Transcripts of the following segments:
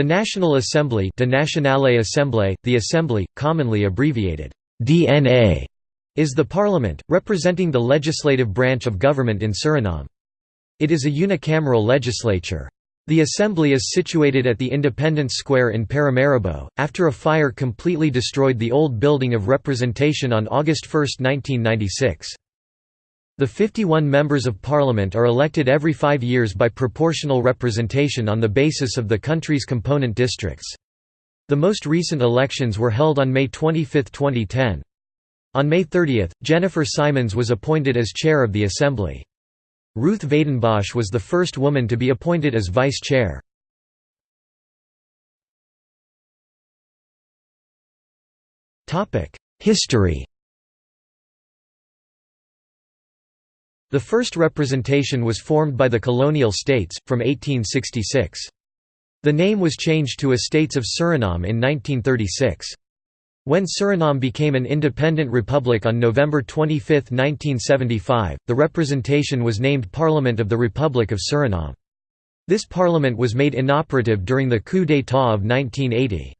The National Assembly De Nationale Assemblée, the Assembly, commonly abbreviated DNA, is the parliament, representing the legislative branch of government in Suriname. It is a unicameral legislature. The assembly is situated at the Independence Square in Paramaribo, after a fire completely destroyed the old building of representation on August 1, 1996. The 51 members of parliament are elected every five years by proportional representation on the basis of the country's component districts. The most recent elections were held on May 25, 2010. On May 30, Jennifer Simons was appointed as chair of the Assembly. Ruth Wijdenbosch was the first woman to be appointed as vice chair. History The first representation was formed by the colonial states, from 1866. The name was changed to Estates of Suriname in 1936. When Suriname became an independent republic on November 25, 1975, the representation was named Parliament of the Republic of Suriname. This parliament was made inoperative during the coup d'état of 1980.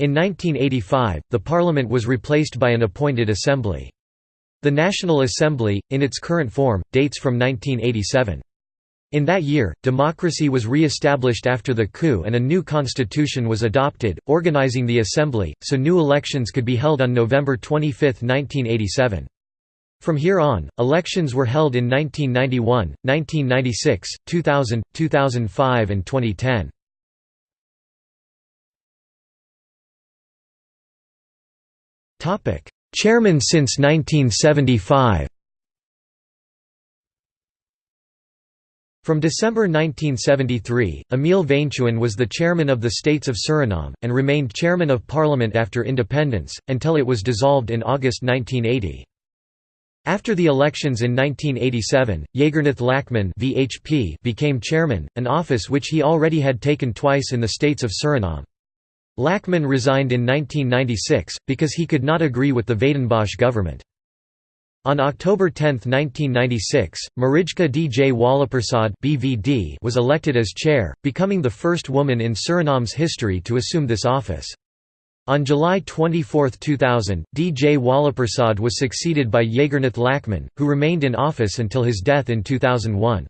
In 1985, the parliament was replaced by an appointed assembly. The National Assembly, in its current form, dates from 1987. In that year, democracy was re-established after the coup and a new constitution was adopted, organizing the assembly, so new elections could be held on November 25, 1987. From here on, elections were held in 1991, 1996, 2000, 2005 and 2010. Chairman since 1975 From December 1973, Emile Wijntuin was the chairman of the States of Suriname, and remained chairman of parliament after independence, until it was dissolved in August 1980. After the elections in 1987, Jagernath Lachman VHP became chairman, an office which he already had taken twice in the States of Suriname. Lachman resigned in 1996, because he could not agree with the Wijdenbosch government. On October 10, 1996, Marijke Djwalapersad BVD was elected as chair, becoming the first woman in Suriname's history to assume this office. On July 24, 2000, Djwalapersad was succeeded by Jagernath Lachman, who remained in office until his death in 2001.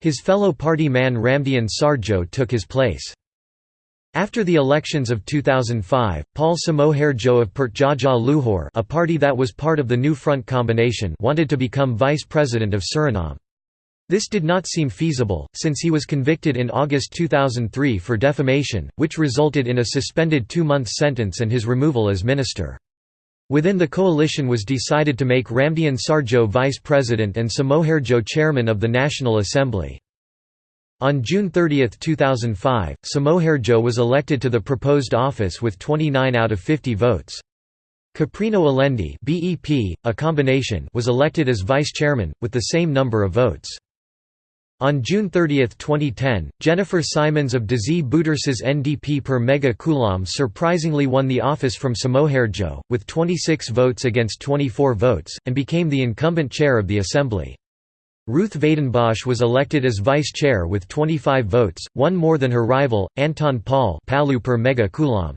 His fellow party man Ramdien Sardjoe took his place. After the elections of 2005, Paul Somohardjo of Pertjajah Luhur a party that was part of the New Front combination wanted to become vice president of Suriname. This did not seem feasible, since he was convicted in August 2003 for defamation, which resulted in a suspended two-month sentence and his removal as minister. Within the coalition was decided to make Ramdien Sardjoe vice president and Somohardjo chairman of the National Assembly. On June 30, 2005, Somohardjo was elected to the proposed office with 29 out of 50 votes. Caprino Alendy BEP, a combination was elected as vice chairman, with the same number of votes. On June 30, 2010, Jennifer Simons of Desi Bouterses NDP per Mega Combinatie surprisingly won the office from Somohardjo, with 26 votes against 24 votes, and became the incumbent chair of the assembly. Ruth Wijdenbosch was elected as vice chair with 25 votes, one more than her rival, Anton Paal per Mega Combinatie.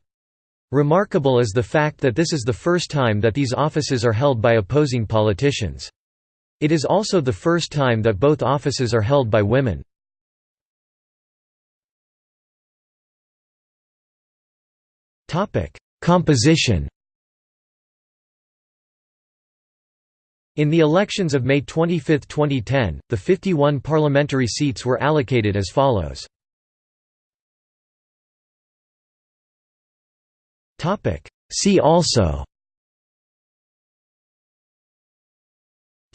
Remarkable is the fact that this is the first time that these offices are held by opposing politicians. It is also the first time that both offices are held by women. Composition In the elections of May 25, 2010, the 51 parliamentary seats were allocated as follows. See also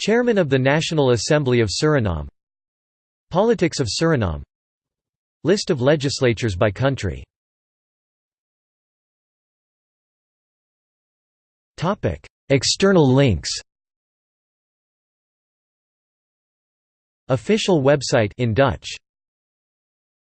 Chairman of the National Assembly of Suriname Politics of Suriname List of legislatures by country External links Official website in Dutch